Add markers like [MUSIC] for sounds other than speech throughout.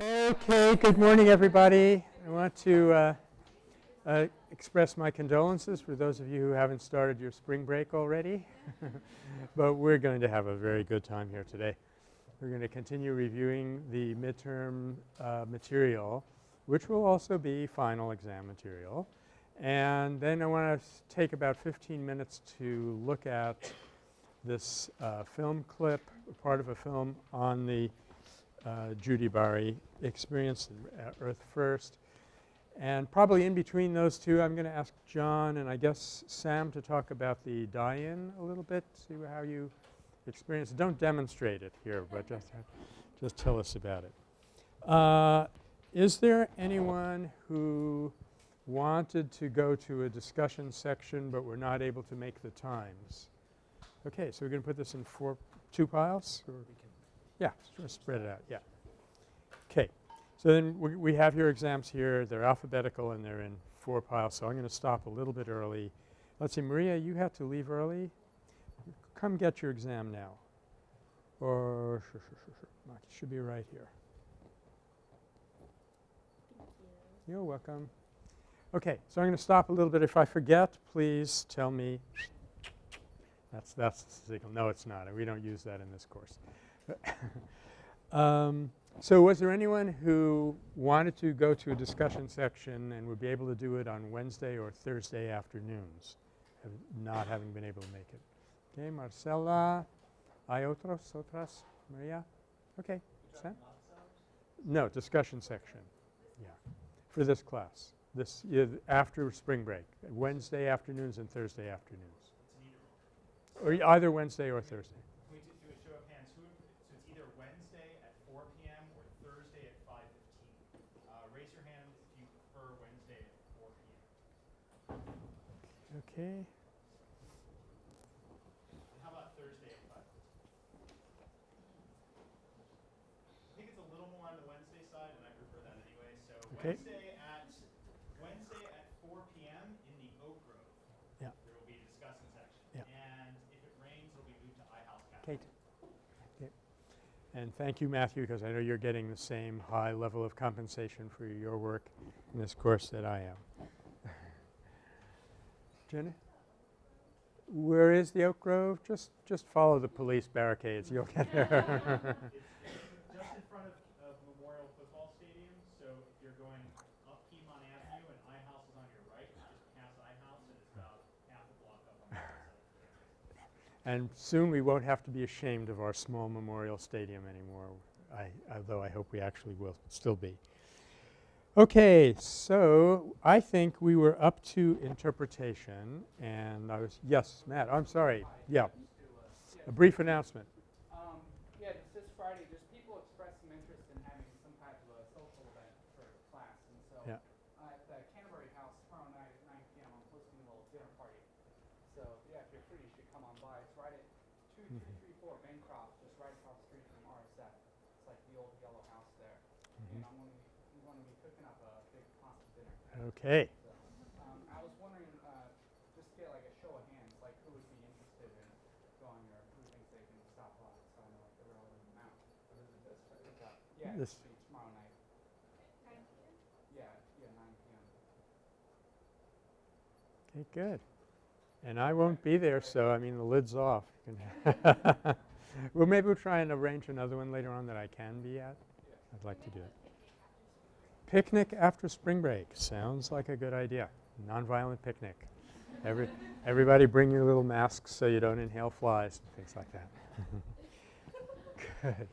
Okay, good morning everybody. I want to uh, uh, express my condolences for those of you who haven't started your spring break already. [LAUGHS] but we're going to have a very good time here today. We're going to continue reviewing the midterm uh, material which will also be final exam material. And then I want to take about 15 minutes to look at this uh, film clip, part of a film on the uh, Judy Bari experience at Earth First. And probably in between those two I'm going to ask John and I guess Sam to talk about the die-in a little bit, see how you experience it. Don't demonstrate it here, but just, just tell us about it. Uh, is there anyone who wanted to go to a discussion section but were not able to make the times? Okay, so we're going to put this in four, two piles? Yeah, spread it out, yeah. Okay. So then we, we have your exams here. They're alphabetical and they're in four piles. So I'm going to stop a little bit early. Let's see, Maria, you have to leave early. Come get your exam now. Or sure, sure, sure, sure. It should be right here. You're welcome. Okay, so I'm going to stop a little bit. If I forget, please tell me. That's that's the signal. No, it's not. We don't use that in this course. [COUGHS] um, so was there anyone who wanted to go to a discussion section and would be able to do it on Wednesday or Thursday afternoons, not having been able to make it? Okay, Marcela. ¿Hay otros, otras? Maria? Okay. Sam? No, discussion section. Yeah. For this class. This after spring break. Wednesday afternoons and Thursday afternoons. Or either Wednesday or Thursday. Okay. How about Thursday at 5? I think it's a little more on the Wednesday side, and I prefer that anyway. So okay. Wednesday at Wednesday at 4 p.m. in the Oak Grove. Yeah. There will be a discussion section. Yeah. And if it rains, it'll be moved to Cafe. Kate. Okay. And thank you, Matthew, because I know you're getting the same high level of compensation for your work in this course that I am. Jenny? Where is the Oak Grove? Just just follow the police barricades. You'll get there. [LAUGHS] just in front of, of, Memorial Football Stadium. So if you're going up Piedmont Avenue and iHouse is on your right, just pass iHouse and it's about half a block up on the side. And soon we won't have to be ashamed of our small Memorial Stadium anymore. I, although I hope we actually will still be. Okay, so I think we were up to interpretation and I was, yes, Matt, I'm sorry. Yeah. A brief announcement. Um, yeah, this Friday, just people expressed some interest in having some type of a social event for class. And so yeah. uh, at the Canterbury House tomorrow night at 9 p.m., I'm hosting a little dinner party. So yeah, if you're free, you should come on by. It's right at 2234 Bancroft, just right across the street from RSF. It's like the old yellow house there. Mm -hmm. And I'm going to Okay. So, um, I was wondering, uh, just get like a show of hands, like who would be interested in going or who thinks they can stop by, so I know like the relative amount. What is it this Friday? Yeah, this tomorrow night. Yeah, yeah, 9 p.m. Okay, good. And I won't be there, so I mean the lid's off. [LAUGHS] well, maybe we'll try and arrange another one later on that I can be at. Yeah. I'd like to do it. Picnic after spring break. Sounds like a good idea. Nonviolent picnic. Every, everybody bring your little masks so you don't inhale flies and things like that. [LAUGHS] good.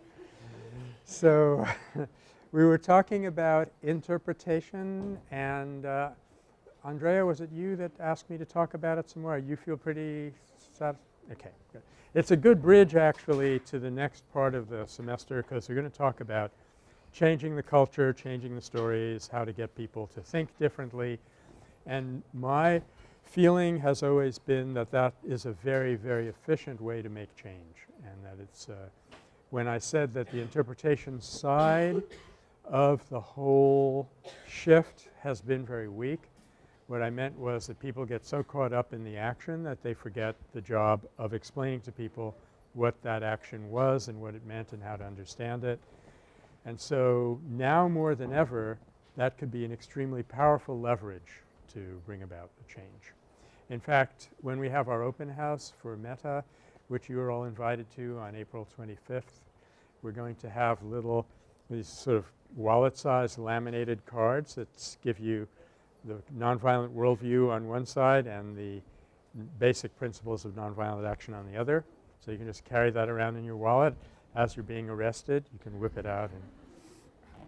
So [LAUGHS] we were talking about interpretation and uh, Andrea, was it you that asked me to talk about it some more? You feel pretty satisfied? Okay, good. It's a good bridge actually to the next part of the semester because we're going to talk about changing the culture, changing the stories, how to get people to think differently. And my feeling has always been that that is a very, very efficient way to make change and that it's uh, when I said that the interpretation side of the whole shift has been very weak, what I meant was that people get so caught up in the action that they forget the job of explaining to people what that action was and what it meant and how to understand it. And so now more than ever, that could be an extremely powerful leverage to bring about the change. In fact, when we have our open house for Metta, which you are all invited to on April 25th, we're going to have little these sort of wallet-sized laminated cards that give you the nonviolent worldview on one side and the basic principles of nonviolent action on the other. So you can just carry that around in your wallet as you're being arrested. You can whip it out. And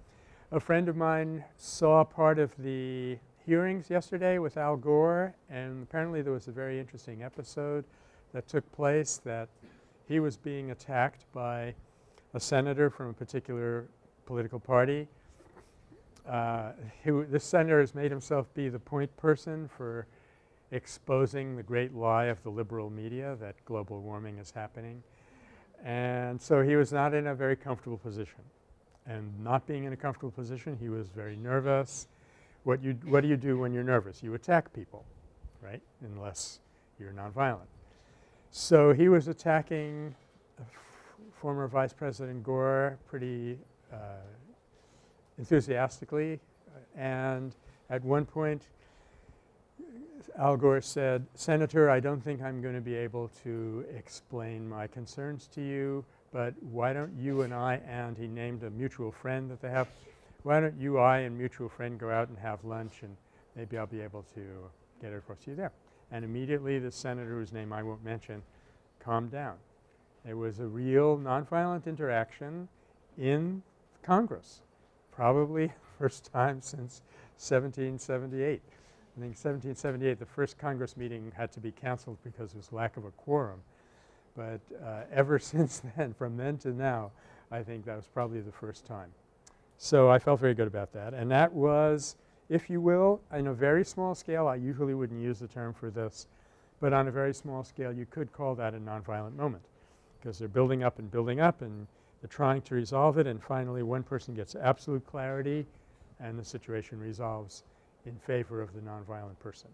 a friend of mine saw part of the hearings yesterday with Al Gore and apparently there was a very interesting episode that took place that he was being attacked by a senator from a particular political party. Uh, he this senator has made himself be the point person for exposing the great lie of the liberal media that global warming is happening. And so he was not in a very comfortable position. And not being in a comfortable position, he was very nervous. What you what do you do when you're nervous? You attack people, right, unless you're nonviolent. So he was attacking former Vice President Gore pretty uh, enthusiastically and at one point Al Gore said, Senator, I don't think I'm going to be able to explain my concerns to you, but why don't you and I and he named a mutual friend that they have, why don't you, I and mutual friend go out and have lunch and maybe I'll be able to get across to you there. And immediately the senator whose name I won't mention calmed down. It was a real nonviolent interaction in Congress, probably [LAUGHS] first time since 1778. I think 1778 the first Congress meeting had to be canceled because was lack of a quorum. But uh, ever [LAUGHS] since then, from then to now, I think that was probably the first time. So I felt very good about that. And that was, if you will, in a very small scale, I usually wouldn't use the term for this, but on a very small scale you could call that a nonviolent moment because they're building up and building up and they're trying to resolve it and finally one person gets absolute clarity and the situation resolves in favor of the nonviolent person.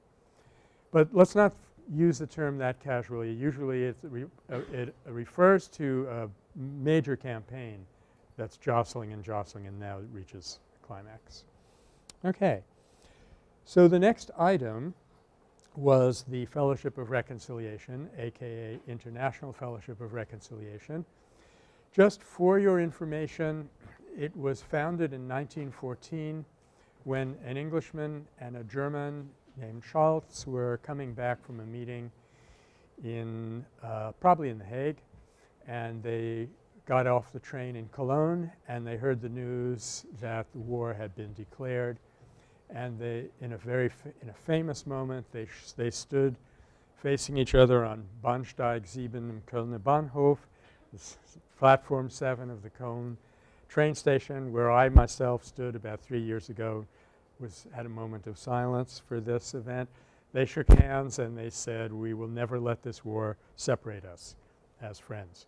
But let's not use the term that casually. Usually re uh, it refers to a major campaign that's jostling and jostling and now it reaches climax. Okay. So the next item was the Fellowship of Reconciliation aka International Fellowship of Reconciliation. Just for your information, it was founded in 1914 when an Englishman and a German named Scholz were coming back from a meeting in uh, probably in The Hague and they got off the train in Cologne and they heard the news that the war had been declared and they in a very in a famous moment they they stood facing each other on Bahnsteig 7 im Kölner Bahnhof, platform 7 of the Cologne train station where I myself stood about 3 years ago was had a moment of silence for this event. They shook hands and they said, we will never let this war separate us as friends.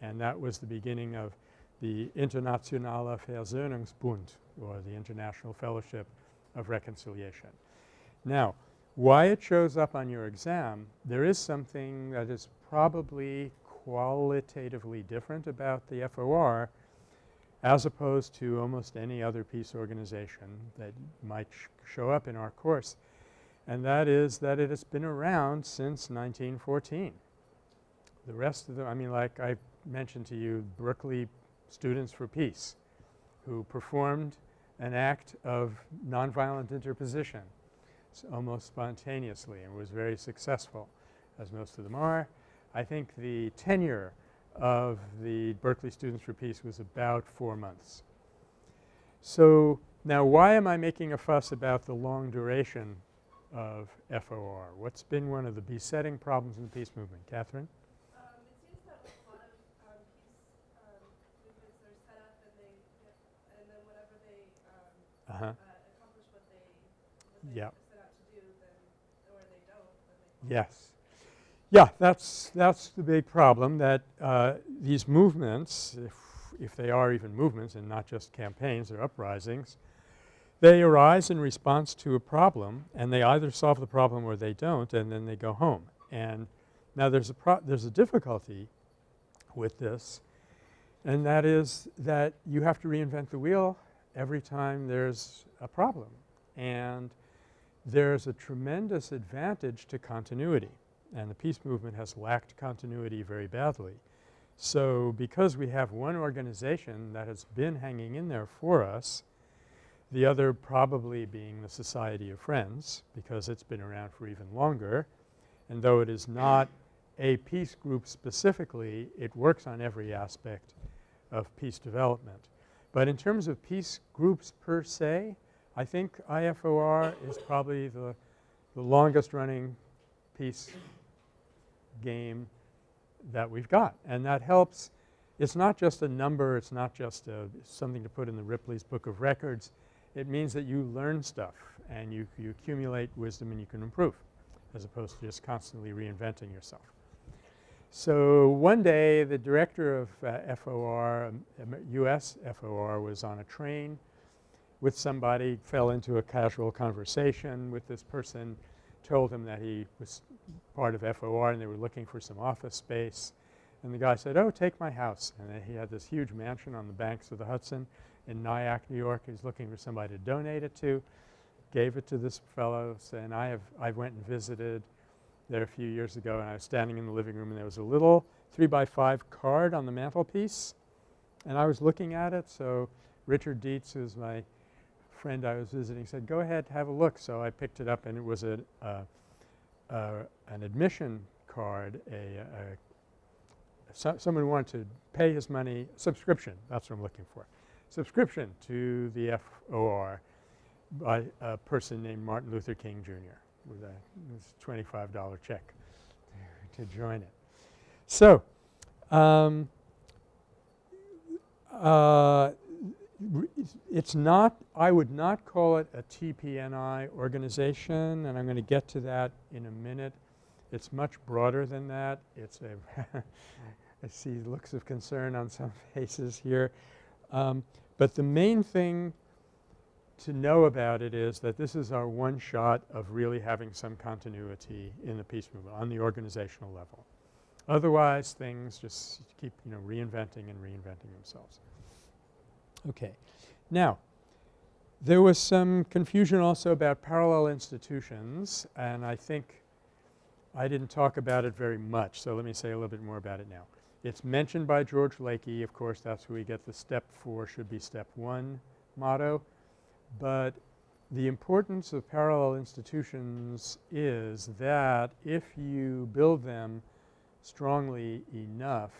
And that was the beginning of the Internationale Versöhnungsbund or the International Fellowship of Reconciliation. Now, why it shows up on your exam, there is something that is probably qualitatively different about the FOR as opposed to almost any other peace organization that might sh show up in our course. And that is that it has been around since 1914. The rest of the I mean like I mentioned to you Berkeley Students for Peace who performed an act of nonviolent interposition almost spontaneously and was very successful as most of them are. I think the tenure of the Berkeley Students for Peace was about 4 months. So now why am I making a fuss about the long duration of FOR? What's been one of the besetting problems in the peace movement? Catherine? Um, it seems that a lot of um, peace um, movements are set up and they get, and then whenever they um, Uh -huh. uh, accomplish what they, what they Yep. set out to do, then or they don't, then they Yes. Yeah, that's that's the big problem that uh, these movements, if, if they are even movements and not just campaigns or uprisings, they arise in response to a problem and they either solve the problem or they don't and then they go home. And now there's a there's a difficulty with this And that is that you have to reinvent the wheel every time there's a problem. And there's a tremendous advantage to continuity and the peace movement has lacked continuity very badly. So because we have one organization that has been hanging in there for us, the other probably being the Society of Friends because it's been around for even longer and though it is not a peace group specifically, it works on every aspect of peace development. But in terms of peace groups per se, I think IFOR is probably the, the longest running peace game that we've got. And that helps. It's not just a number. It's not just a, something to put in the Ripley's Book of Records. It means that you learn stuff and you, you accumulate wisdom and you can improve as opposed to just constantly reinventing yourself. So one day the director of uh, FOR, um, US FOR was on a train with somebody, fell into a casual conversation with this person, told him that he was part of FOR and they were looking for some office space. And the guy said, oh, take my house. And he had this huge mansion on the banks of the Hudson in Nyack, New York. He was looking for somebody to donate it to. Gave it to this fellow and I have I went and visited there a few years ago and I was standing in the living room and there was a little 3 by 5 card on the mantelpiece and I was looking at it. So Richard Deats, who's my friend I was visiting, said, go ahead, have a look. So I picked it up and it was a, uh, uh, an admission card, a, a so someone wanted to pay his money subscription, that's what I'm looking for, subscription to the FOR by a person named Martin Luther King Jr. with a $25 check [LAUGHS] to join it. So, um, uh, it's not I would not call it a TPNI organization and I'm going to get to that in a minute. It's much broader than that. It's a [LAUGHS] I see looks of concern on some [LAUGHS] faces here. Um, but the main thing to know about it is that this is our one shot of really having some continuity in the peace movement on the organizational level. Otherwise things just keep you know reinventing and reinventing themselves. Okay. Now there was some confusion also about parallel institutions and I think I didn't talk about it very much. So, let me say a little bit more about it now. It's mentioned by George Lakey. Of course, that's where we get the step 4 should be step 1 motto. But the importance of parallel institutions is that if you build them strongly enough,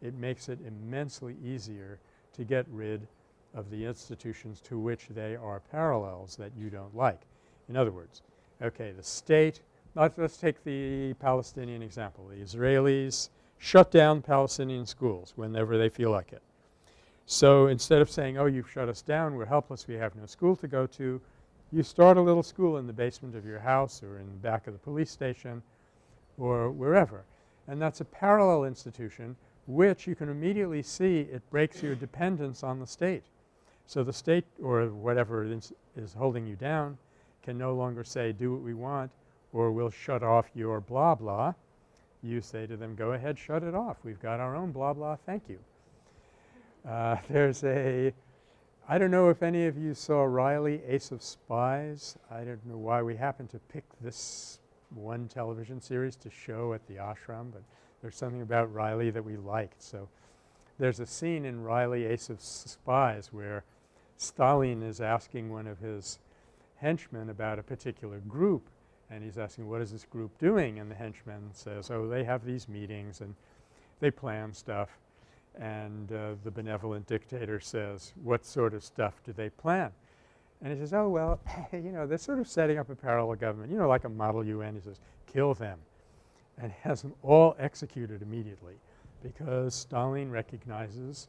it makes it immensely easier to get rid of the institutions to which they are parallels that you don't like. In other words, okay, the state let's, take the Palestinian example. The Israelis shut down Palestinian schools whenever they feel like it. So instead of saying, oh, you've shut us down, we're helpless, we have no school to go to, you start a little school in the basement of your house or in the back of the police station or wherever. And that's a parallel institution which you can immediately see it breaks your dependence on the state. So the state or whatever is, is holding you down can no longer say do what we want or we'll shut off your blah blah. You say to them, go ahead, shut it off. We've got our own blah blah, thank you. Uh, [LAUGHS] there's a I don't know if any of you saw Reilly, Ace of Spies. I don't know why we happened to pick this one television series to show at the ashram, but there's something about Reilly that we liked. So there's a scene in Reilly, Ace of Spies where Stalin is asking one of his henchmen about a particular group and he's asking what is this group doing and the henchman says, oh, they have these meetings and they plan stuff. And uh, the benevolent dictator says, what sort of stuff do they plan? And he says, oh, well, [LAUGHS] you know, they're sort of setting up a parallel government, you know, like a model UN. He says, kill them and [LAUGHS] has them all executed immediately because Stalin recognizes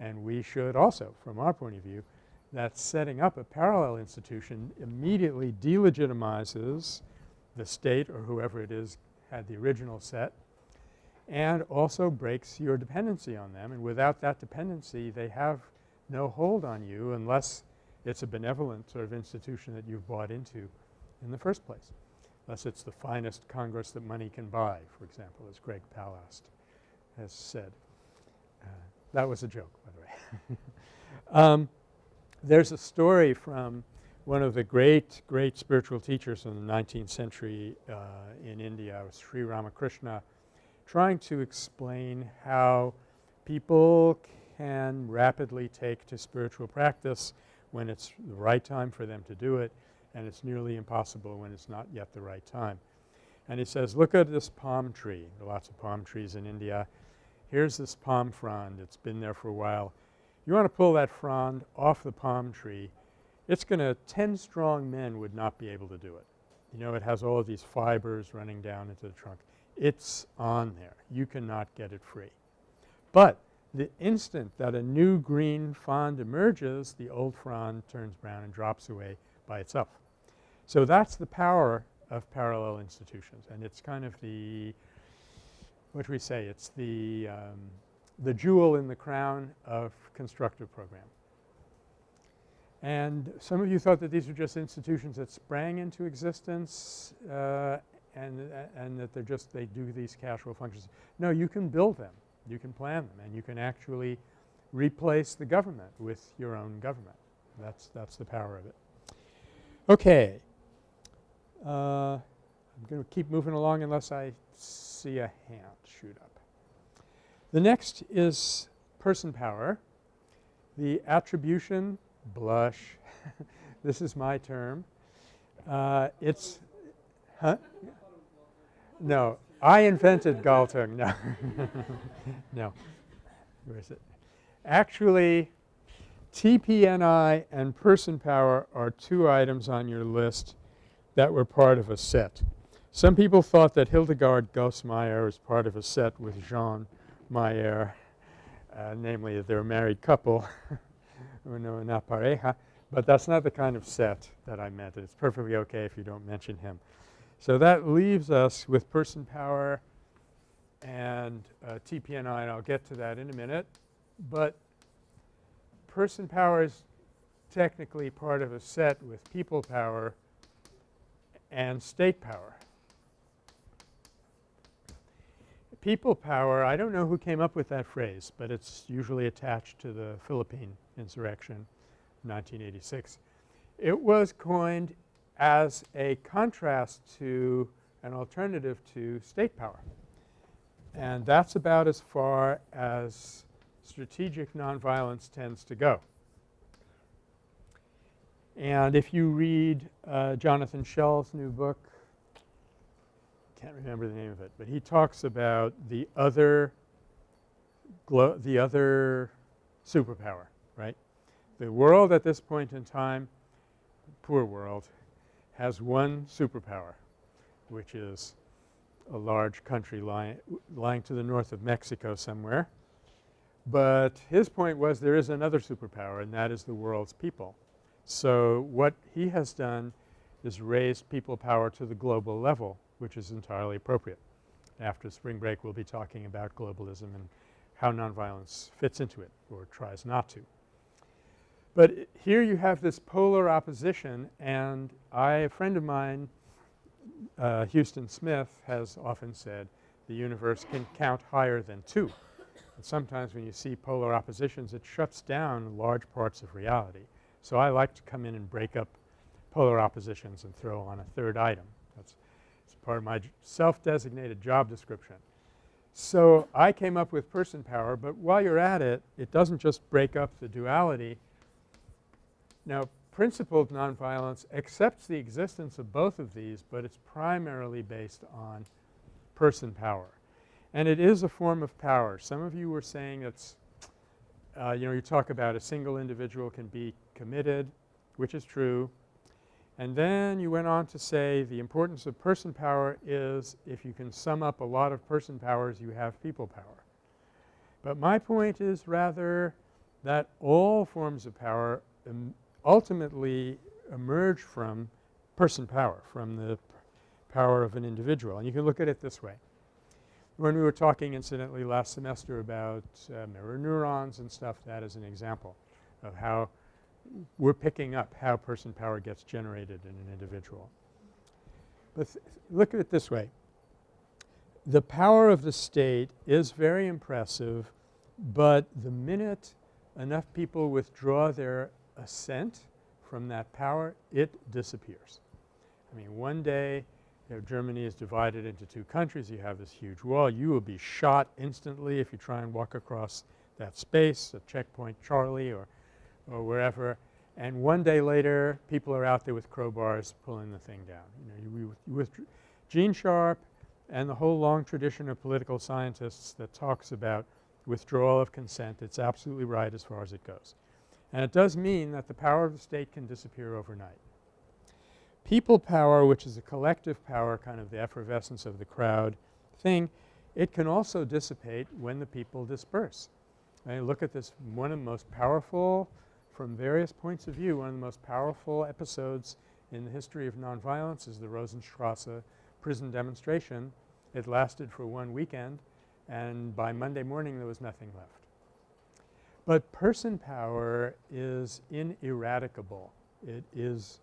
and we should also from our point of view that setting up a parallel institution immediately delegitimizes the state or whoever it is had the original set and also breaks your dependency on them. And without that dependency, they have no hold on you unless it's a benevolent sort of institution that you've bought into in the first place, unless it's the finest Congress that money can buy, for example, as Greg Palast has said. Uh, That was a joke, by the way. [LAUGHS] um, there's a story from one of the great, great spiritual teachers in the 19th century uh, in India, Sri Ramakrishna, trying to explain how people can rapidly take to spiritual practice when it's the right time for them to do it and it's nearly impossible when it's not yet the right time. And he says, look at this palm tree. There are lots of palm trees in India. Here's this palm frond. It's been there for a while. You want to pull that frond off the palm tree, it's going to 10 strong men would not be able to do it. You know, it has all of these fibers running down into the trunk. It's on there. You cannot get it free. But the instant that a new green frond emerges, the old frond turns brown and drops away by itself. So that's the power of parallel institutions and it's kind of the what do we say? It's the, um, the jewel in the crown of constructive program. And some of you thought that these were just institutions that sprang into existence uh, and, uh, and that they're just they do these casual functions. No, you can build them. You can plan them and you can actually replace the government with your own government. That's, that's the power of it. Okay. Uh, I'm going to keep moving along unless I see a hand shoot up. The next is person power. The attribution blush [LAUGHS] this is my term. Uh, it's huh? No, I invented Galtung. No, [LAUGHS] no. Where is it? Actually, TPNI and person power are two items on your list that were part of a set. Some people thought that Hildegard Goss-Mayr was part of a set with Jean Meyer, uh, namely that they're a married couple, [LAUGHS] una pareja, but that's not the kind of set that I meant. It's perfectly okay if you don't mention him. So that leaves us with person power and uh, TPNI, and I'll get to that in a minute. But person power is technically part of a set with people power and state power. People power, I don't know who came up with that phrase, but it's usually attached to the Philippine insurrection 1986. It was coined as a contrast to an alternative to state power. And that's about as far as strategic nonviolence tends to go. And if you read uh, Jonathan Schell's new book, can't remember the name of it, but he talks about the other the other superpower, right? The world at this point in time, poor world, has one superpower, which is a large country lying, lying to the north of Mexico somewhere. But his point was there is another superpower and that is the world's people. So what he has done is raised people power to the global level which is entirely appropriate. After spring break we'll be talking about globalism and how nonviolence fits into it or tries not to. But here you have this polar opposition and I, a friend of mine, uh, Huston Smith has often said the universe can count higher than 2. And sometimes when you see polar oppositions it shuts down large parts of reality. So I like to come in and break up polar oppositions and throw on a third item. That's part of my self-designated job description. So I came up with person power, but while you're at it, it doesn't just break up the duality. Now principled nonviolence accepts the existence of both of these, but it's primarily based on person power. And it is a form of power. Some of you were saying it's uh, you know, you talk about a single individual can be committed, which is true. And then you went on to say the importance of person power is if you can sum up a lot of person powers, you have people power. But my point is rather that all forms of power ultimately emerge from person power, from the power of an individual. And you can look at it this way. When we were talking incidentally last semester about uh, mirror neurons and stuff, that is an example of how we're picking up how person power gets generated in an individual. But look at it this way. The power of the state is very impressive But the minute enough people withdraw their assent from that power, it disappears. I mean, one day you know, Germany is divided into two countries. You have this huge wall. You will be shot instantly if you try and walk across that space, a checkpoint Charlie or, or wherever. And one day later, people are out there with crowbars pulling the thing down. You know, you, with Gene Sharp and the whole long tradition of political scientists that talks about withdrawal of consent, it's absolutely right as far as it goes. And it does mean that the power of the state can disappear overnight. People power, which is a collective power, kind of the effervescence of the crowd thing, it can also dissipate when the people disperse. I mean, look at this one of the most powerful, from various points of view, one of the most powerful episodes in the history of nonviolence is the Rosenstrasse prison demonstration. It lasted for one weekend and by Monday morning there was nothing left. But person power is ineradicable. It is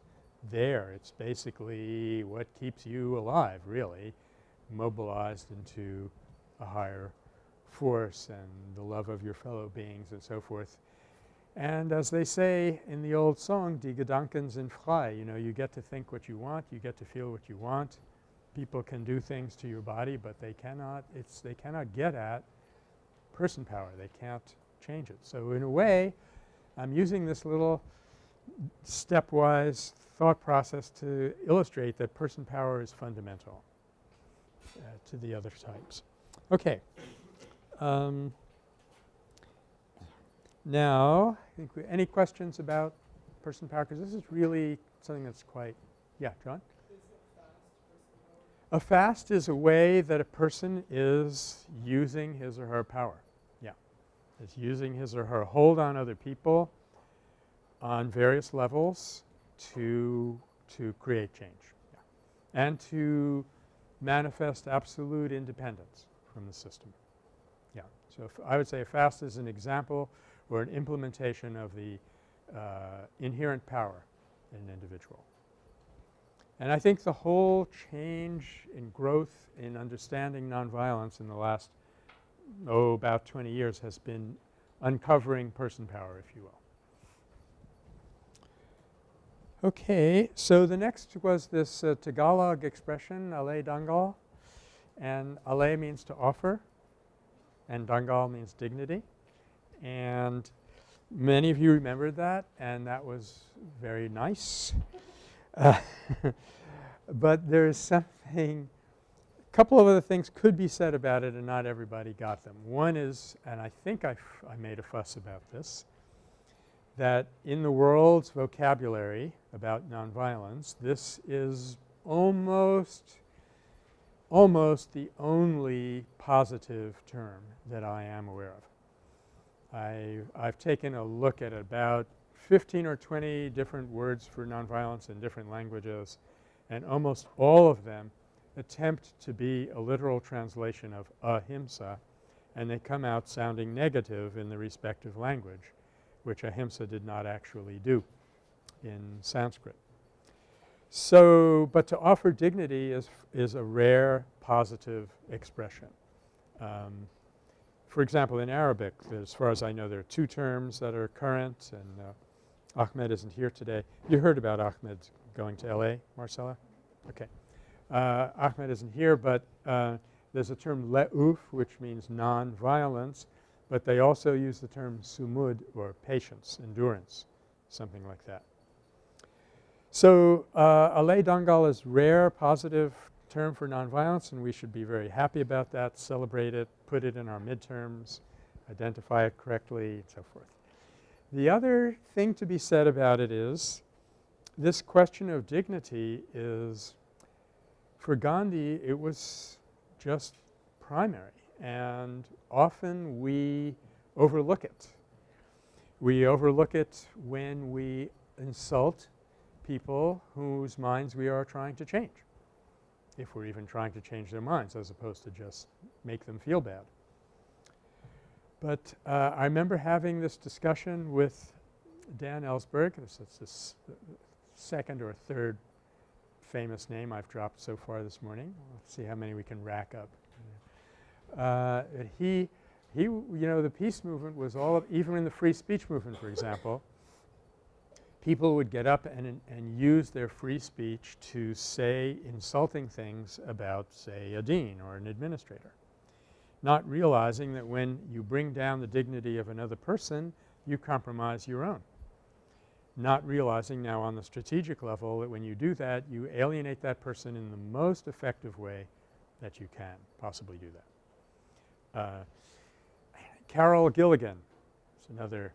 there. It's basically what keeps you alive really, mobilized into a higher force and the love of your fellow beings and so forth. And as they say in the old song, Die Gedanken sind frei, you know, you get to think what you want, you get to feel what you want. People can do things to your body, but they cannot it's they cannot get at person power. They can't change it. So in a way, I'm using this little stepwise thought process to illustrate that person power is fundamental uh, to the other types. Okay. Um, now, Think any questions about person power? Because this is really something that's quite – yeah, John? A fast is a way that a person is using his or her power. Yeah. Is using his or her hold on other people on various levels to to create change yeah. and to manifest absolute independence from the system. Yeah. So, I would say a fast is an example or an implementation of the uh, inherent power in an individual. And I think the whole change in growth in understanding nonviolence in the last, oh, about 20 years has been uncovering person power, if you will. Okay. So, the next was this uh, Tagalog expression, alay dangal, and alay means to offer and dangal means dignity. And many of you remembered that and that was very nice. Uh, [LAUGHS] but there's something a couple of other things could be said about it and not everybody got them. One is, and I think I, I made a fuss about this, that in the world's vocabulary about nonviolence, this is almost almost the only positive term that I am aware of. I I've taken a look at about 15 or 20 different words for nonviolence in different languages and almost all of them attempt to be a literal translation of ahimsa and they come out sounding negative in the respective language which ahimsa did not actually do in Sanskrit. So, but to offer dignity is, is a rare positive expression. Um, for example, in Arabic, as far as I know, there are two terms that are current and uh, Ahmed isn't here today. You heard about Ahmed going to L.A., Marcella? Okay. Uh, Ahmed isn't here, but uh, there's a term la'unf which means non-violence, but they also use the term sumud or patience, endurance, something like that. So, uh, alay dangal is rare positive term for nonviolence and we should be very happy about that, celebrate it, put it in our midterms, identify it correctly and so forth. The other thing to be said about it is this question of dignity is for Gandhi it was just primary and often we overlook it. We overlook it when we insult people whose minds we are trying to change, if we're even trying to change their minds as opposed to just make them feel bad. But uh, I remember having this discussion with Dan Ellsberg. This is the second or third famous name I've dropped so far this morning. Let's see how many we can rack up. Uh, he, he, you know, the peace movement was all of, even in the free speech movement, for example, people would get up and, and use their free speech to say insulting things about, say, a dean or an administrator, not realizing that when you bring down the dignity of another person, you compromise your own. Not realizing now on the strategic level that when you do that, you alienate that person in the most effective way that you can possibly do that. Uh, Carol Gilligan is another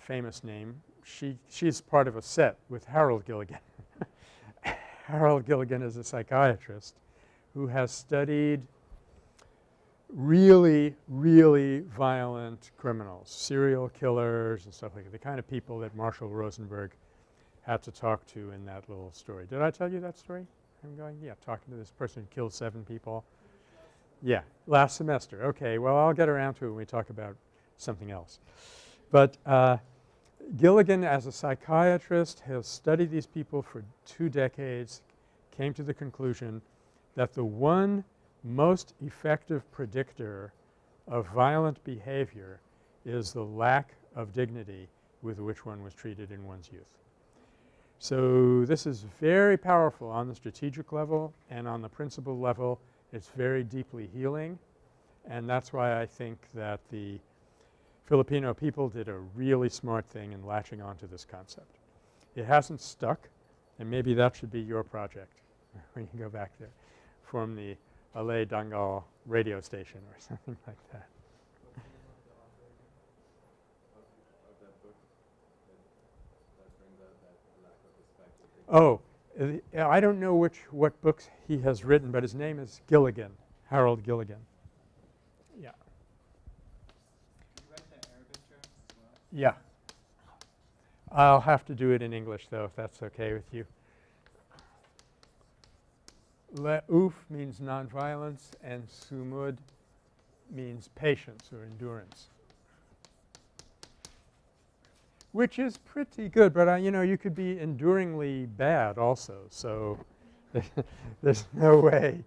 famous name. She she's part of a set with Harold Gilligan. [LAUGHS] Harold Gilligan is a psychiatrist who has studied really, really violent criminals, serial killers and stuff like that, the kind of people that Marshall Rosenberg had to talk to in that little story. Did I tell you that story? I'm going, yeah, talking to this person who killed seven people. Yeah, last semester. Okay, well, I'll get around to it when we talk about something else. But uh, Gilligan, as a psychiatrist, has studied these people for two decades, came to the conclusion that the one most effective predictor of violent behavior is the lack of dignity with which one was treated in one's youth. So, this is very powerful on the strategic level and on the principle level. It's very deeply healing and that's why I think that the Filipino people did a really smart thing in latching onto this concept. It hasn't stuck and maybe that should be your project [LAUGHS] when you go back there. Form the Alay Dangal radio station or [LAUGHS] something like that. Oh, uh, I don't know which what books he has written, but his name is Gilligan, Harold Gilligan. Yeah. Yeah. I'll have to do it in English though if that's okay with you. La'unf means nonviolence and sumud means patience or endurance which is pretty good, but uh, you know you could be enduringly bad also. So, [LAUGHS] there's no way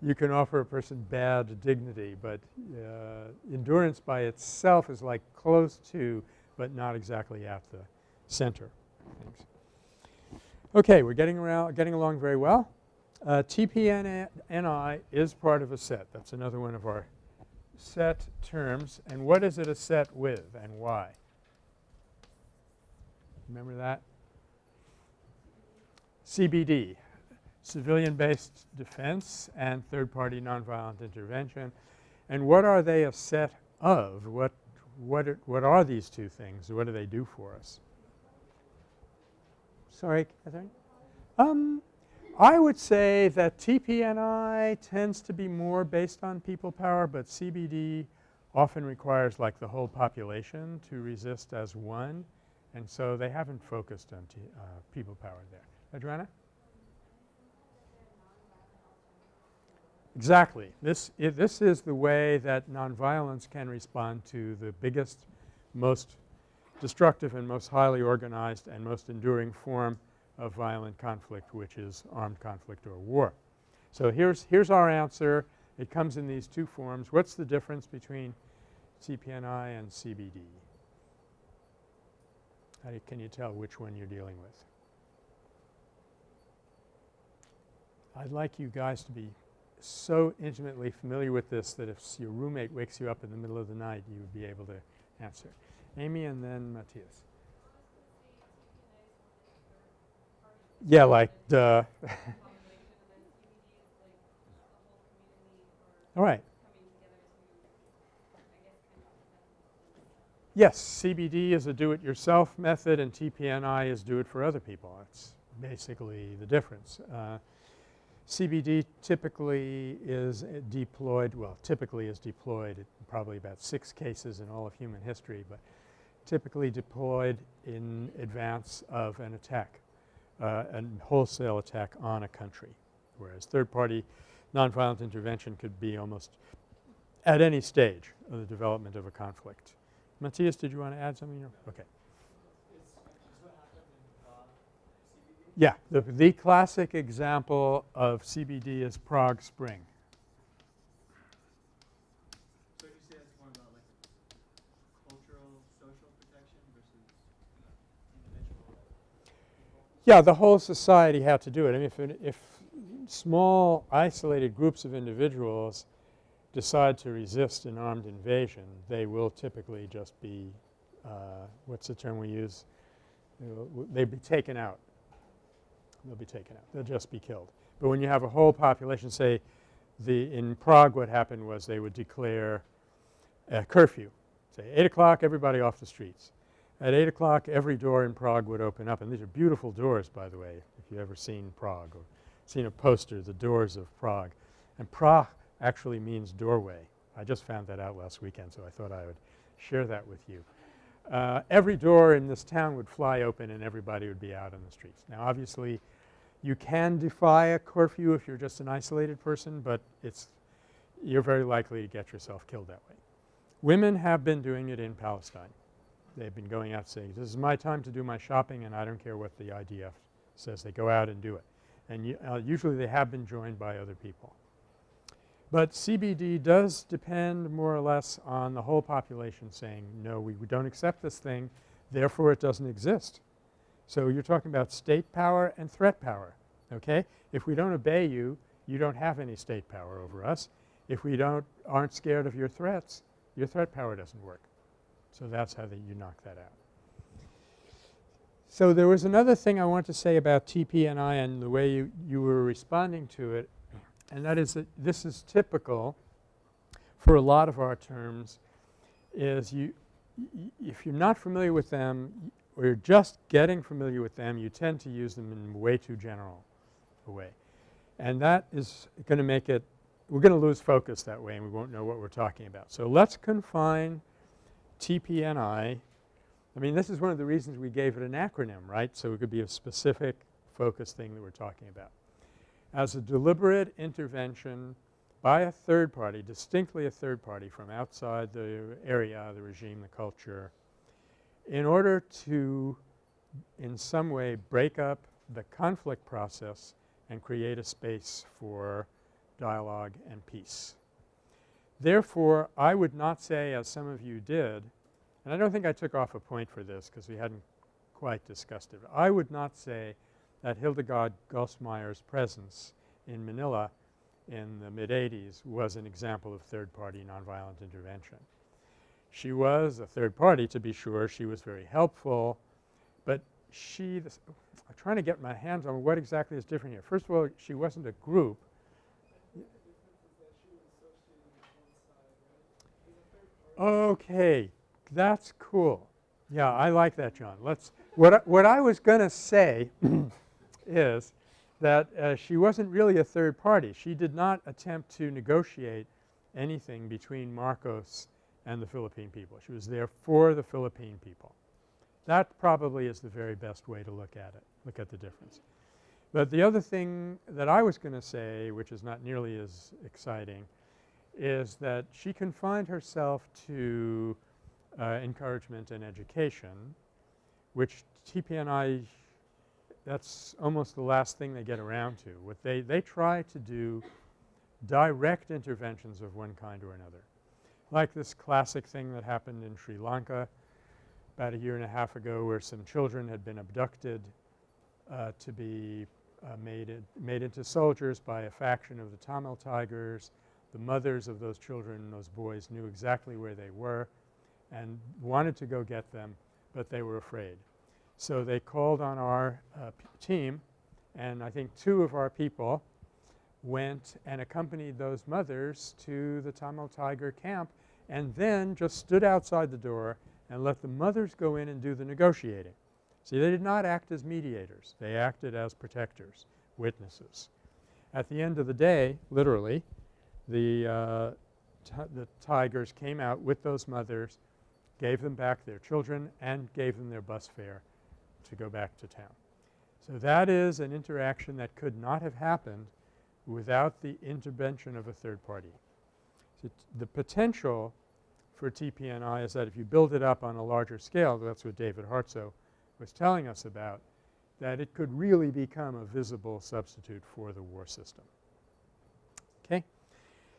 you can offer a person bad dignity, but uh, endurance by itself is like close to but not exactly at the center. Thanks. Okay, we're getting around getting along very well. Uh, TPNI is part of a set. That's another one of our set terms. And what is it a set with and why? Remember that? CBD, civilian-based defense and third-party nonviolent intervention. And what are they a set of? What, what, are, what are these two things? What do they do for us? Sorry, Catherine? Um, I would say that TPNI tends to be more based on people power, but CBD often requires like the whole population to resist as one. And so they haven't focused on uh, people power there. Adriana? Exactly. This, this is the way that nonviolence can respond to the biggest, most destructive and most highly organized and most enduring form of violent conflict, which is armed conflict or war. So here's, here's our answer. It comes in these two forms. What's the difference between TPNI and CBD? How you, can you tell which one you're dealing with? I'd like you guys to be so intimately familiar with this that if your roommate wakes you up in the middle of the night, you would be able to answer. Amy and then Matthias. Yeah, like duh. [LAUGHS] All right. Yes, CBD is a do-it-yourself method and TPNI is do it for other people. That's basically the difference. Uh, CBD typically is deployed, well typically is deployed in probably about six cases in all of human history, but typically deployed in advance of an attack, uh, a wholesale attack on a country, whereas third-party nonviolent intervention could be almost at any stage of the development of a conflict. Matthias, did you want to add something? Okay. Yeah, the, the classic example of CBD is Prague Spring. Yeah, the whole society had to do it. I mean, if, if small isolated groups of individuals decide to resist an armed invasion, they will typically just be uh, what's the term we use? They'll be taken out. They'll be taken out. They'll just be killed. But when you have a whole population, say the in Prague what happened was they would declare a curfew. Say 8 o'clock everybody off the streets. At 8 o'clock every door in Prague would open up and these are beautiful doors by the way if you've ever seen Prague or seen a poster, the doors of Prague. And Prague actually means doorway. I just found that out last weekend so I thought I would share that with you. Uh, every door in this town would fly open and everybody would be out on the streets. Now obviously you can defy a curfew if you're just an isolated person, but it's you're very likely to get yourself killed that way. Women have been doing it in Palestine. They've been going out saying, this is my time to do my shopping and I don't care what the IDF says. They go out and do it. And uh, usually they have been joined by other people. But CBD does depend more or less on the whole population saying, no, we, we don't accept this thing, therefore it doesn't exist. So you're talking about state power and threat power, okay? If we don't obey you, you don't have any state power over us. If we don't aren't scared of your threats, your threat power doesn't work. So that's how the, you knock that out. So there was another thing I want to say about TPNI and the way you, you were responding to it and that is that this is typical for a lot of our terms is you if you're not familiar with them or you're just getting familiar with them, you tend to use them in way too general a way. And that is going to make it – we're going to lose focus that way and we won't know what we're talking about. So let's confine TPNI – I mean this is one of the reasons we gave it an acronym, right, so it could be a specific focus thing that we're talking about as a deliberate intervention by a third party, distinctly a third party from outside the area, the regime, the culture, in order to in some way break up the conflict process and create a space for dialogue and peace. Therefore, I would not say as some of you did and I don't think I took off a point for this because we hadn't quite discussed it. I would not say that Hildegard Goss-Mayr's presence in Manila in the mid-80s was an example of third-party nonviolent intervention. She was a third party to be sure. She was very helpful, but she – I'm trying to get my hands on what exactly is different here. First of all, she wasn't a group. Okay. That's cool. Yeah, I like that, John. Let's – what I, what I was going to say [CLEARS THROAT] is that uh, she wasn't really a third party. She did not attempt to negotiate anything between Marcos and the Philippine people. She was there for the Philippine people. That probably is the very best way to look at it, look at the difference. But the other thing that I was going to say, which is not nearly as exciting, is that she confined herself to uh, encouragement and education, which TPNI that's almost the last thing they get around to. What they, they try to do direct interventions of one kind or another. Like this classic thing that happened in Sri Lanka about a year and a half ago where some children had been abducted uh, to be uh, made, made into soldiers by a faction of the Tamil Tigers. The mothers of those children, those boys knew exactly where they were and wanted to go get them, but they were afraid. So they called on our uh, team and I think two of our people went and accompanied those mothers to the Tamil Tiger camp and then just stood outside the door and let the mothers go in and do the negotiating. See, they did not act as mediators. They acted as protectors, witnesses. At the end of the day, literally, the, uh, the tigers came out with those mothers, gave them back their children and gave them their bus fare to go back to town. So that is an interaction that could not have happened without the intervention of a third party. So the potential for TPNI is that if you build it up on a larger scale, that's what David Hartsough was telling us about, that it could really become a visible substitute for the war system. Okay?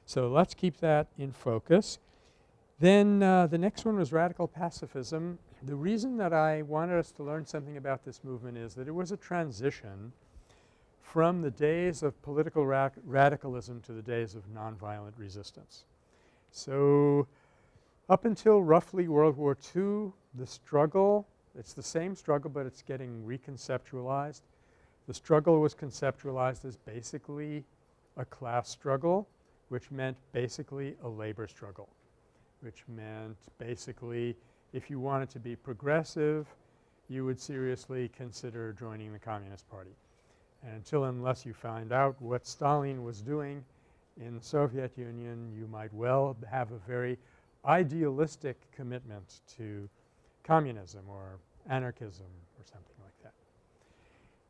So let's keep that in focus. Then uh, the next one was radical pacifism the reason that I wanted us to learn something about this movement is that it was a transition from the days of political ra radicalism to the days of nonviolent resistance. So, up until roughly World War II, the struggle it's the same struggle, but it's getting reconceptualized. The struggle was conceptualized as basically a class struggle, which meant basically a labor struggle, which meant basically if you wanted to be progressive, you would seriously consider joining the Communist Party. And until unless you find out what Stalin was doing in the Soviet Union, you might well have a very idealistic commitment to communism or anarchism or something like that.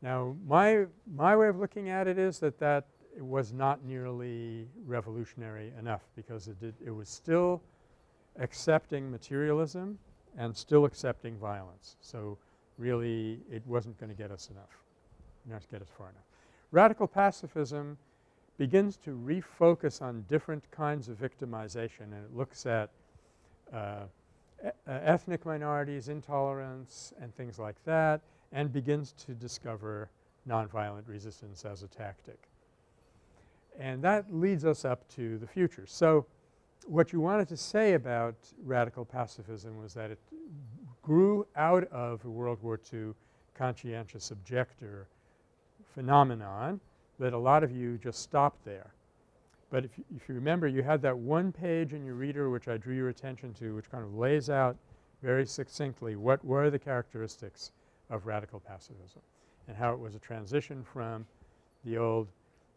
Now my, my way of looking at it is that that was not nearly revolutionary enough because it did – it was still accepting materialism and still accepting violence. So, really it wasn't going to get us enough, not get us far enough. Radical pacifism begins to refocus on different kinds of victimization and it looks at uh, uh, ethnic minorities, intolerance and things like that and begins to discover nonviolent resistance as a tactic. And that leads us up to the future. So, what you wanted to say about radical pacifism was that it grew out of a World War II conscientious objector phenomenon that a lot of you just stopped there. But if you, if you remember you had that one page in your reader which I drew your attention to which kind of lays out very succinctly what were the characteristics of radical pacifism and how it was a transition from the old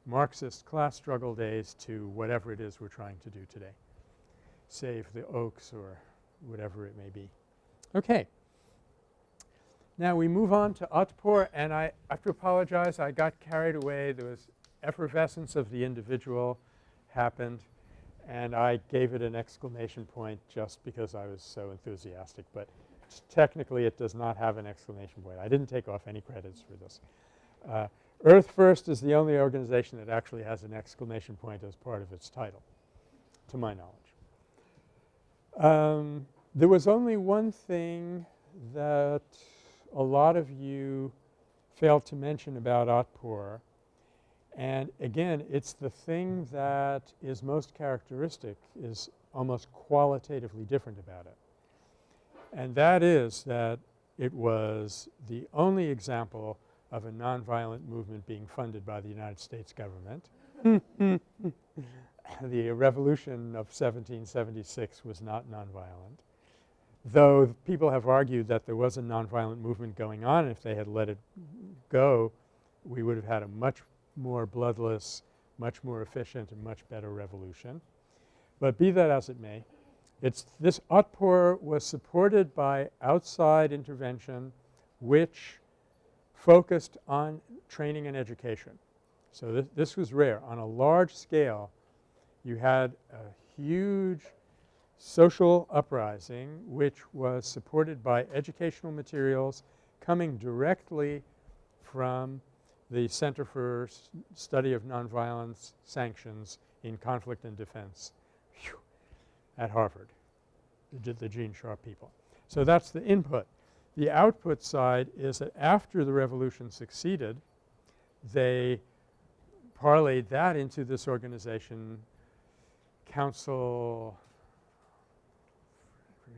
Marxist class struggle days to whatever it is we're trying to do today, save the oaks or whatever it may be. Okay. Now we move on to Otpor and I have to apologize I got carried away. There was effervescence of the individual happened and I gave it an exclamation point just because I was so enthusiastic, but technically it does not have an exclamation point. I didn't take off any credits for this. Uh, Earth First is the only organization that actually has an exclamation point as part of its title, to my knowledge. Um, there was only one thing that a lot of you failed to mention about Otpor and again, it's the thing that is most characteristic is almost qualitatively different about it. And that is that it was the only example of a nonviolent movement being funded by the United States government. [LAUGHS] the revolution of 1776 was not nonviolent, though people have argued that there was a nonviolent movement going on if they had let it go, we would have had a much more bloodless, much more efficient and much better revolution. But be that as it may, it's this Otpor was supported by outside intervention which focused on training and education. So this was rare. On a large scale you had a huge social uprising which was supported by educational materials coming directly from the Center for S Study of Nonviolence Sanctions in Conflict and Defense Whew, at Harvard, the, the Gene Sharp people. So that's the input. The output side is that after the revolution succeeded, they parlayed that into this organization, Council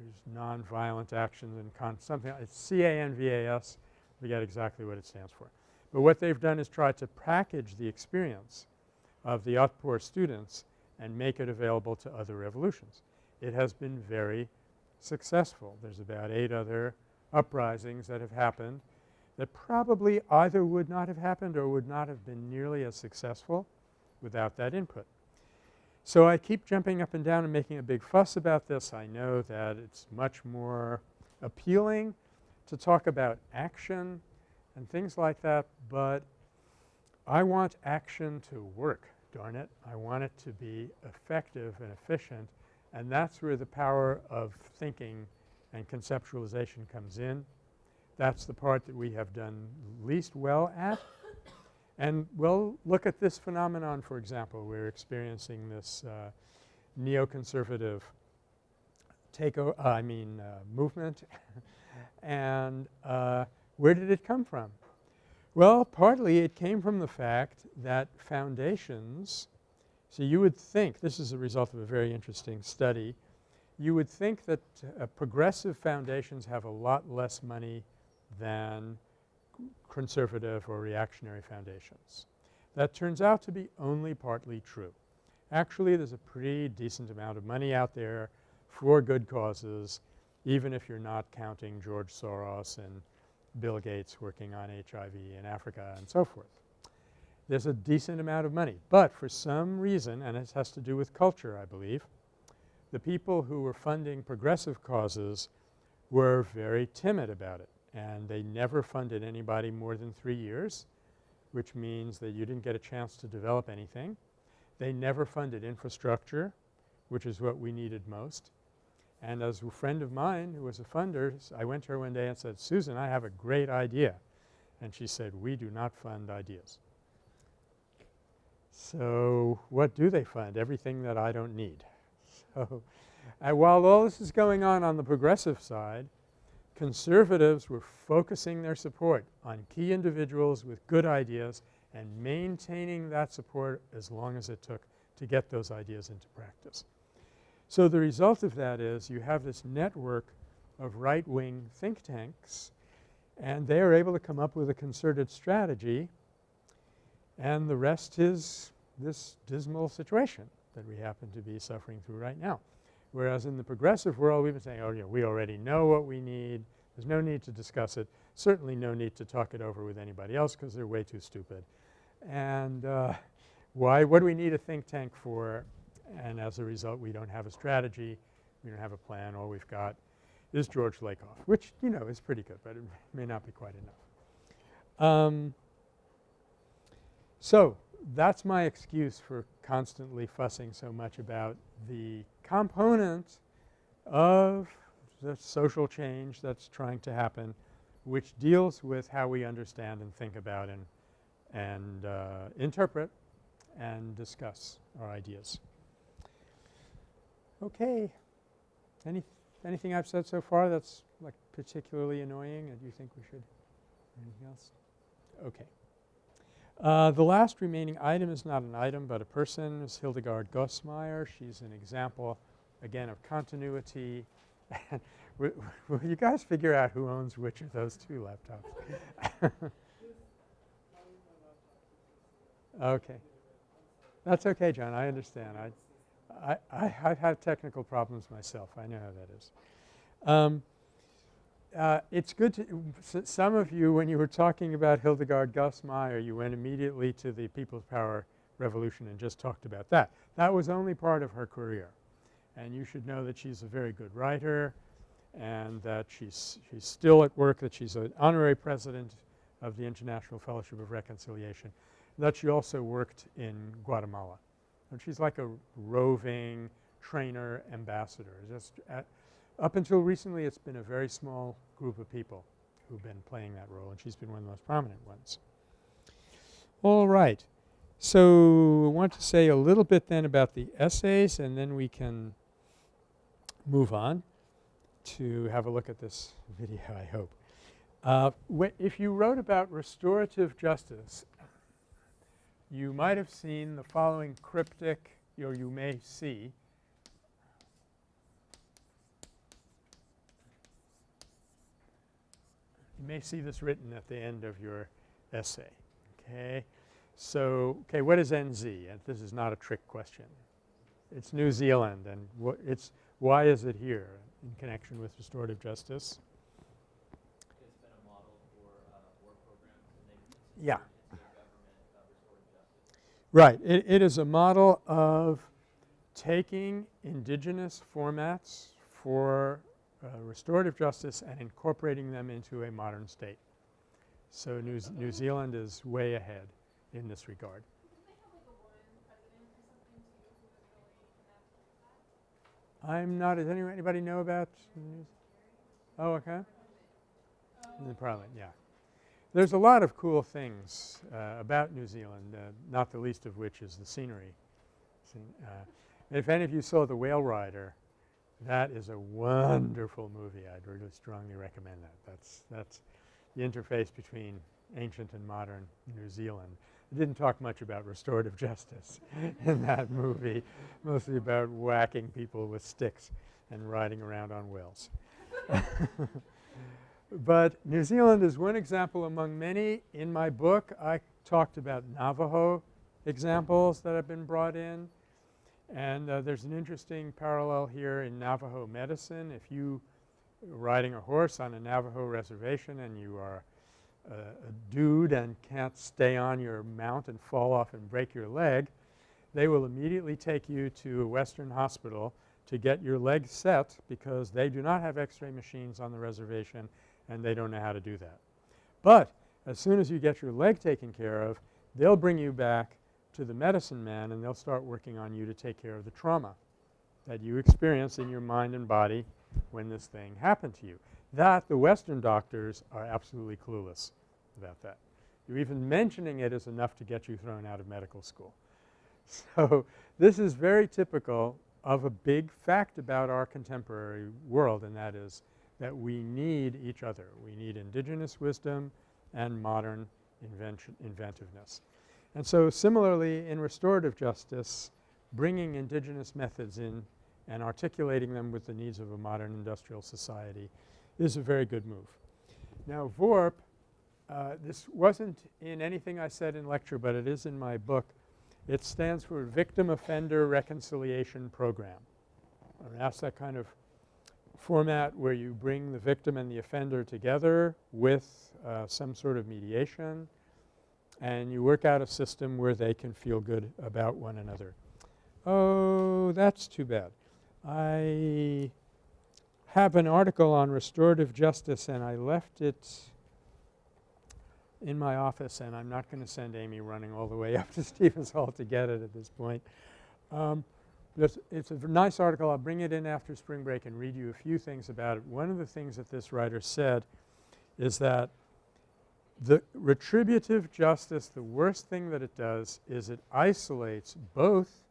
There's nonviolent Actions and something – it's C-A-N-V-A-S, forget exactly what it stands for. But what they've done is try to package the experience of the Otpor students and make it available to other revolutions. It has been very successful. There's about 8 other uprisings that have happened that probably either would not have happened or would not have been nearly as successful without that input. So I keep jumping up and down and making a big fuss about this. I know that it's much more appealing to talk about action and things like that, but I want action to work, darn it. I want it to be effective and efficient and that's where the power of thinking and conceptualization comes in. That's the part that we have done least well at. And we'll look at this phenomenon for example. We're experiencing this uh, neoconservative take uh, I mean uh, movement [LAUGHS] And uh, where did it come from? Well, partly it came from the fact that foundations so you would think – this is a result of a very interesting study – you would think that uh, progressive foundations have a lot less money than conservative or reactionary foundations. That turns out to be only partly true. Actually, there's a pretty decent amount of money out there for good causes even if you're not counting George Soros and Bill Gates working on HIV in Africa and so forth. There's a decent amount of money. But for some reason, and it has to do with culture I believe, the people who were funding progressive causes were very timid about it and they never funded anybody more than 3 years which means that you didn't get a chance to develop anything. They never funded infrastructure which is what we needed most. And as a friend of mine who was a funder, I went to her one day and said, Susan, I have a great idea. And she said, we do not fund ideas. So what do they fund? Everything that I don't need. [LAUGHS] So, and while all this is going on on the progressive side, conservatives were focusing their support on key individuals with good ideas and maintaining that support as long as it took to get those ideas into practice. So the result of that is you have this network of right-wing think tanks and they are able to come up with a concerted strategy and the rest is this dismal situation that we happen to be suffering through right now. Whereas in the progressive world we've been saying, oh yeah, we already know what we need. There's no need to discuss it. Certainly no need to talk it over with anybody else because they're way too stupid. And uh, why – what do we need a think tank for? And as a result we don't have a strategy. We don't have a plan. All we've got is George Lakoff which you know is pretty good but it may not be quite enough. Um, so that's my excuse for constantly fussing so much about the component of the social change that's trying to happen which deals with how we understand and think about and, and uh, interpret and discuss our ideas. Okay. Any anything I've said so far that's like particularly annoying and you think we should anything else? Okay. Uh, the last remaining item is not an item but a person is Hildegard Goss-Mayr. She's an example again of continuity. [LAUGHS] will, [LAUGHS] will you guys figure out who owns which of those two laptops? [LAUGHS] okay. That's okay John. I understand. I, I, I, I've had technical problems myself. I know how that is. Um, uh, it's good to – some of you when you were talking about Hildegard Goss-Mayr you went immediately to the People's Power Revolution and just talked about that. That was only part of her career and you should know that she's a very good writer and that she's, she's still at work, that she's an honorary president of the International Fellowship of Reconciliation, that she also worked in Guatemala. And she's like a roving trainer ambassador just up until recently it's been a very small group of people who've been playing that role and she's been one of the most prominent ones. All right. So, I want to say a little bit then about the essays and then we can move on to have a look at this [LAUGHS] video I hope. Uh, if you wrote about restorative justice you might have seen the following cryptic or you may see You may see this written at the end of your essay, okay. So, okay, what is NZ? And this is not a trick question. It's New Zealand and it's why is it here in connection with restorative justice? It's been a model for uh, war programs yeah. uh, Right. It, it is a model of taking indigenous formats for uh, restorative justice and incorporating them into a modern state. So New, Z New Zealand is way ahead in this regard. I'm not – does any, anybody know about Oh, okay. The parliament, yeah. There's a lot of cool things uh, about New Zealand, uh, not the least of which is the scenery. Uh, if any of you saw The Whale Rider, That is a wonderful movie. I'd really strongly recommend that. That's, that's the interface between ancient and modern New Zealand. It didn't talk much about restorative justice [LAUGHS] in that movie, mostly about whacking people with sticks and riding around on whales. [LAUGHS] but New Zealand is one example among many. In my book, I talked about Navajo examples that have been brought in. And uh, there's an interesting parallel here in Navajo medicine. If you riding a horse on a Navajo reservation and you are a dude and can't stay on your mount and fall off and break your leg, they will immediately take you to a Western hospital to get your leg set because they do not have x-ray machines on the reservation and they don't know how to do that. But as soon as you get your leg taken care of, they'll bring you back to the medicine man and they'll start working on you to take care of the trauma that you experience in your mind and body when this thing happened to you. That the Western doctors are absolutely clueless about that. You even mentioning it is enough to get you thrown out of medical school. [LAUGHS] So this is very typical of a big fact about our contemporary world and that is that we need each other. We need indigenous wisdom and modern inventiveness. And so similarly in restorative justice bringing indigenous methods in and articulating them with the needs of a modern industrial society is a very good move. Now VORP, uh, this wasn't in anything I said in lecture, but it is in my book. It stands for Victim Offender Reconciliation Program. And that's that kind of format where you bring the victim and the offender together with uh, some sort of mediation and you work out a system where they can feel good about one another. Oh, that's too bad. I have an article on restorative justice and I left it in my office and I'm not going to send Amy running all the way [LAUGHS] up to Stevens Hall to get it at this point. Um, it's, it's, a nice article. I'll bring it in after spring break and read you a few things about it. One of the things that this writer said is that the retributive justice, the worst thing that it does is it isolates both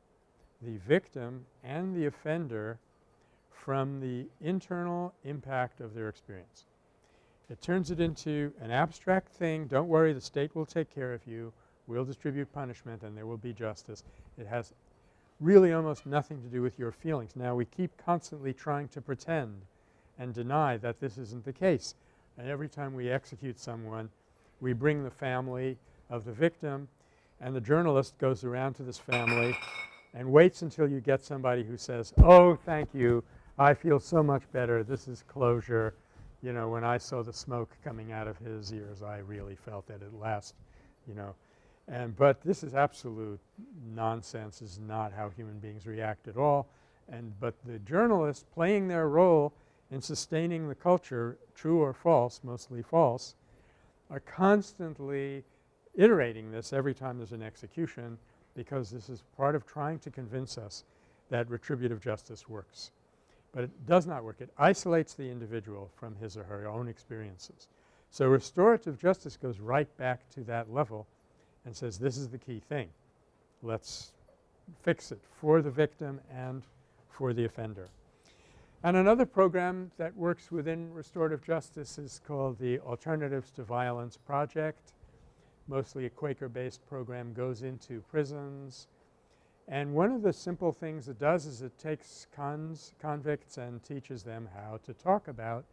the victim and the offender from the internal impact of their experience. It turns it into an abstract thing. Don't worry, the state will take care of you. We'll distribute punishment and there will be justice. It has really almost nothing to do with your feelings. Now we keep constantly trying to pretend and deny that this isn't the case. And every time we execute someone, we bring the family of the victim and the journalist goes around to this family and waits until you get somebody who says, oh, thank you, I feel so much better, this is closure. You know, when I saw the smoke coming out of his ears, I really felt it at last, you know. And but this is absolute nonsense, is not how human beings react at all. And but the journalists playing their role in sustaining the culture, true or false, mostly false, are constantly iterating this every time there's an execution because this is part of trying to convince us that retributive justice works. But it does not work. It isolates the individual from his or her own experiences. So restorative justice goes right back to that level and says this is the key thing. Let's fix it for the victim and for the offender. And another program that works within restorative justice is called the Alternatives to Violence Project. Mostly a Quaker-based program goes into prisons. And one of the simple things it does is it takes cons convicts and teaches them how to talk about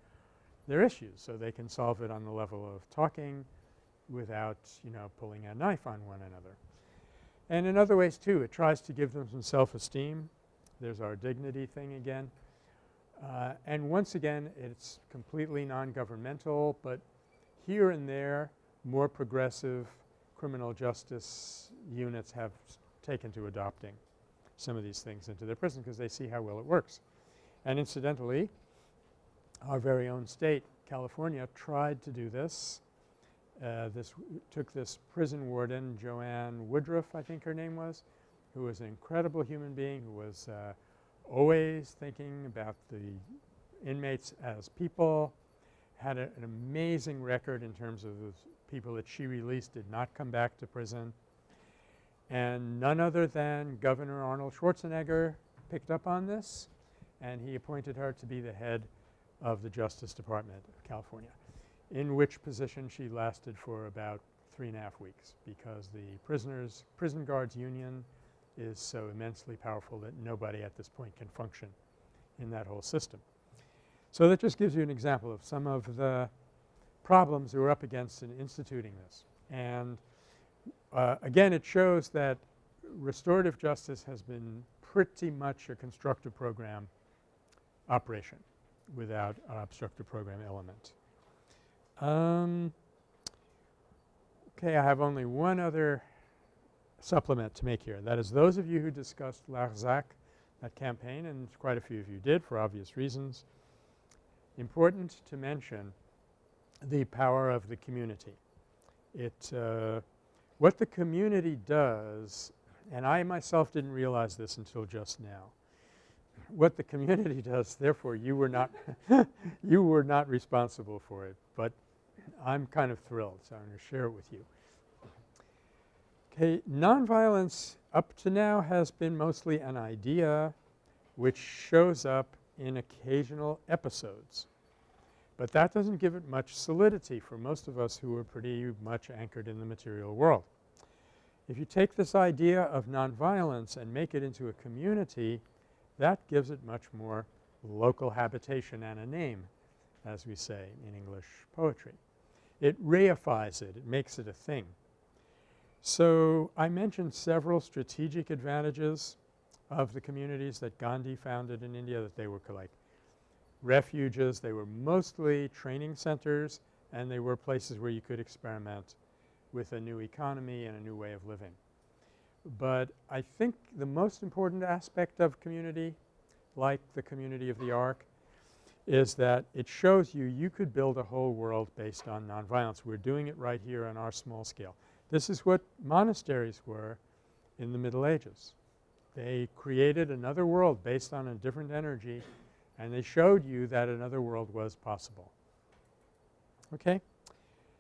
their issues so they can solve it on the level of talking without, you know, pulling a knife on one another. And in other ways too, it tries to give them some self-esteem. There's our dignity thing again. Uh, and once again, it's completely non-governmental, but here and there more progressive criminal justice units have taken to adopting some of these things into their prison because they see how well it works. And incidentally, our very own state, California, tried to do this. Uh, this took this prison warden, Joanne Woodruff I think her name was, who was an incredible human being who was uh, always thinking about the inmates as people, had a, an amazing record in terms of the people that she released did not come back to prison. And none other than Governor Arnold Schwarzenegger picked up on this and he appointed her to be the head of the Justice Department of California, in which position she lasted for about three and a half weeks because the prisoners prison guards union is so immensely powerful that nobody at this point can function in that whole system. So that just gives you an example of some of the problems we were up against in instituting this. And uh, again it shows that restorative justice has been pretty much a constructive program operation without an obstructive program element. Um, okay, I have only one other supplement to make here. That is those of you who discussed Larzac, that campaign, and quite a few of you did for obvious reasons, important to mention the power of the community. It uh, what the community does, and I myself didn't realize this until just now, what the community [LAUGHS] does therefore you were not [LAUGHS] you were not responsible for it, but I'm kind of thrilled so I'm going to share it with you. Okay, nonviolence up to now has been mostly an idea which shows up in occasional episodes. But that doesn't give it much solidity for most of us who are pretty much anchored in the material world. If you take this idea of nonviolence and make it into a community, that gives it much more local habitation and a name, as we say in English poetry. It reifies it. It makes it a thing. So I mentioned several strategic advantages of the communities that Gandhi founded in India that they were like refuges. They were mostly training centers and they were places where you could experiment with a new economy and a new way of living. But I think the most important aspect of community, like the community of the Ark, is that it shows you you could build a whole world based on nonviolence. We're doing it right here on our small scale. This is what monasteries were in the Middle Ages. They created another world based on a different energy and they showed you that another world was possible. Okay?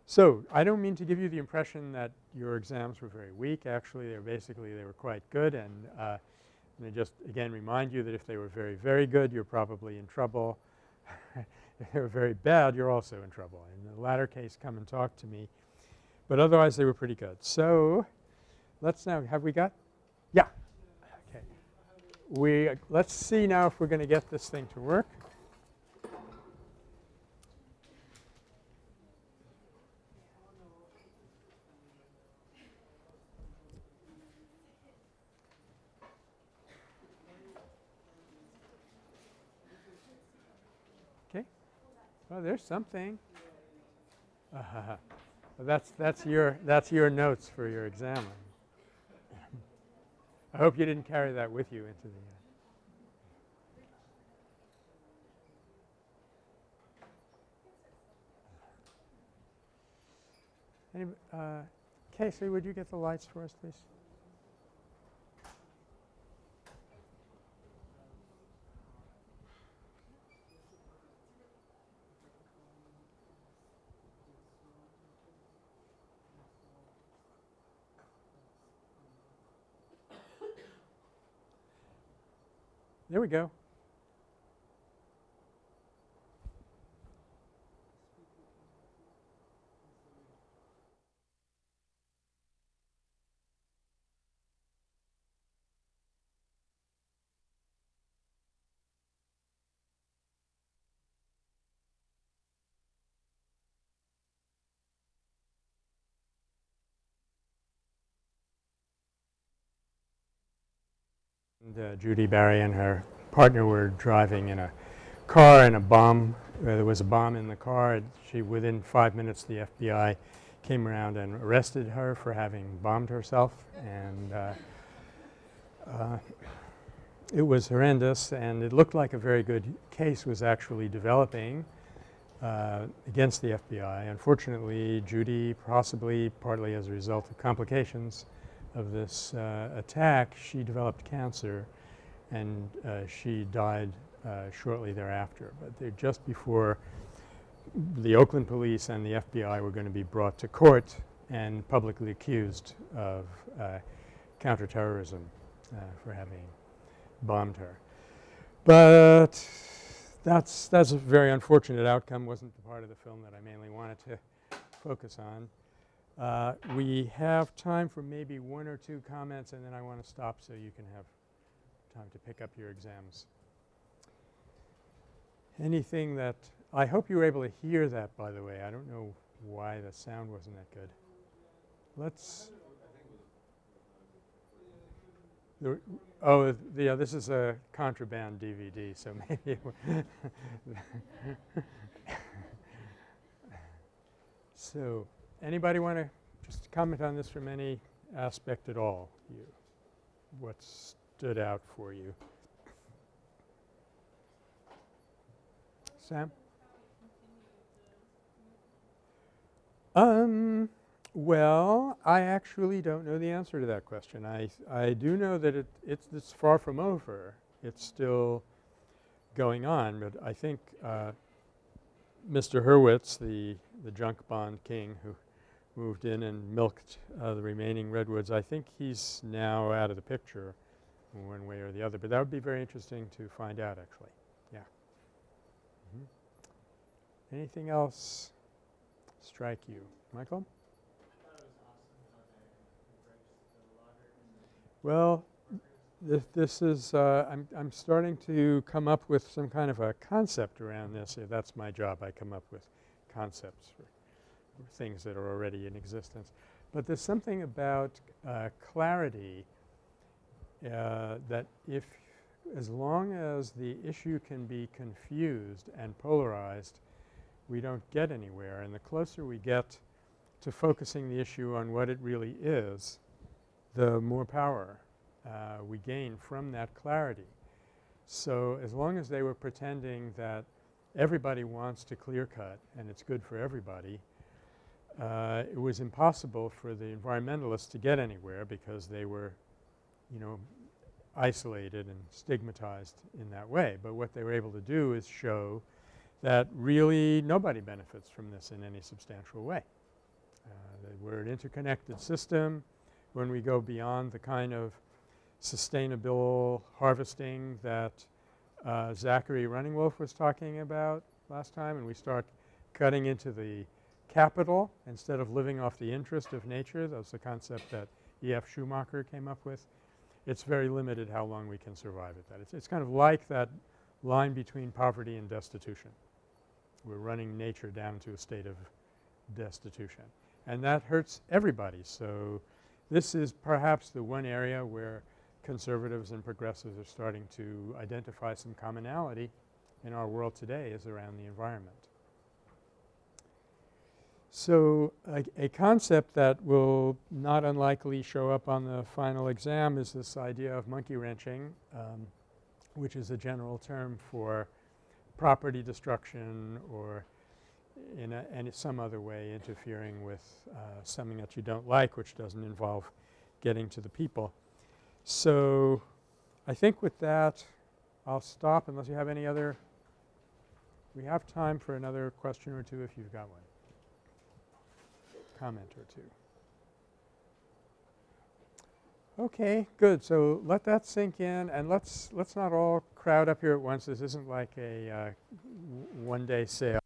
So, I don't mean to give you the impression that your exams were very weak. Actually, they're basically they were quite good and uh, let me just again remind you that if they were very, very good, you're probably in trouble. [LAUGHS] if they were very bad, you're also in trouble. In the latter case, come and talk to me. But otherwise, they were pretty good. So, let's now – have we got – yeah Okay. we let's see now if we're going to get this thing to work. Okay. Well, there's something. Uh, [LAUGHS] that's that's your that's your notes for your exam. I hope you didn't carry that with you into the Any, uh, Casey, would you get the lights for us, please? There we go. Uh, Judi Bari and her partner were driving in a car and a bomb uh, there was a bomb in the car. She within five minutes the FBI came around and arrested her for having bombed herself and uh, uh, it was horrendous and it looked like a very good case was actually developing uh, against the FBI. Unfortunately, Judi possibly partly as a result of complications of this uh, attack, she developed cancer and uh, she died uh, shortly thereafter. But just before the Oakland police and the FBI were going to be brought to court and publicly accused of uh, counterterrorism uh, for having bombed her. But that's, that's a very unfortunate outcome, wasn't the part of the film that I mainly wanted to focus on. Uh, we have time for maybe one or two comments and then I want to stop so you can have time to pick up your exams. Anything that – I hope you were able to hear that by the way. I don't know why the sound wasn't that good. Let's oh, yeah, this is a contraband DVD, so [LAUGHS] maybe [LAUGHS] So, anybody want to just comment on this from any aspect at all? You, what stood out for you? Sam? Um, well, I actually don't know the answer to that question. I, I do know that it, it's, it's far from over. It's still going on, but I think uh, Mr. Hurwitz, the, the junk bond king who moved in and milked uh, the remaining redwoods, I think he's now out of the picture one way or the other. But that would be very interesting to find out actually. Yeah. Mm -hmm. Anything else strike you? Michael? Well, this, this is uh, I'm, I'm starting to come up with some kind of a concept around this. That's my job. I come up with concepts things that are already in existence. But there's something about uh, clarity uh, that if as long as the issue can be confused and polarized, we don't get anywhere. And the closer we get to focusing the issue on what it really is, the more power uh, we gain from that clarity. So, as long as they were pretending that everybody wants to clear cut and it's good for everybody, uh, it was impossible for the environmentalists to get anywhere because they were, you know, isolated and stigmatized in that way. But what they were able to do is show that really nobody benefits from this in any substantial way. Uh, we're an interconnected system when we go beyond the kind of sustainable harvesting that uh, Zachary Runningwolf was talking about last time and we start cutting into the capital instead of living off the interest of nature. That's the concept that E.F. Schumacher came up with. It's very limited how long we can survive at that. It's, it's kind of like that line between poverty and destitution. We're running nature down to a state of destitution. And that hurts everybody. So, this is perhaps the one area where conservatives and progressives are starting to identify some commonality in our world today is around the environment. So, a, a, concept that will not unlikely show up on the final exam is this idea of monkey wrenching, um, which is a general term for property destruction or in a, and some other way interfering with uh, something that you don't like which doesn't involve getting to the people. So, I think with that I'll stop unless you have any other we have time for another question or two if you've got one. Comment or two. Okay, good. So, let that sink in and let's let's not all crowd up here at once. This isn't like a uh, one day sale.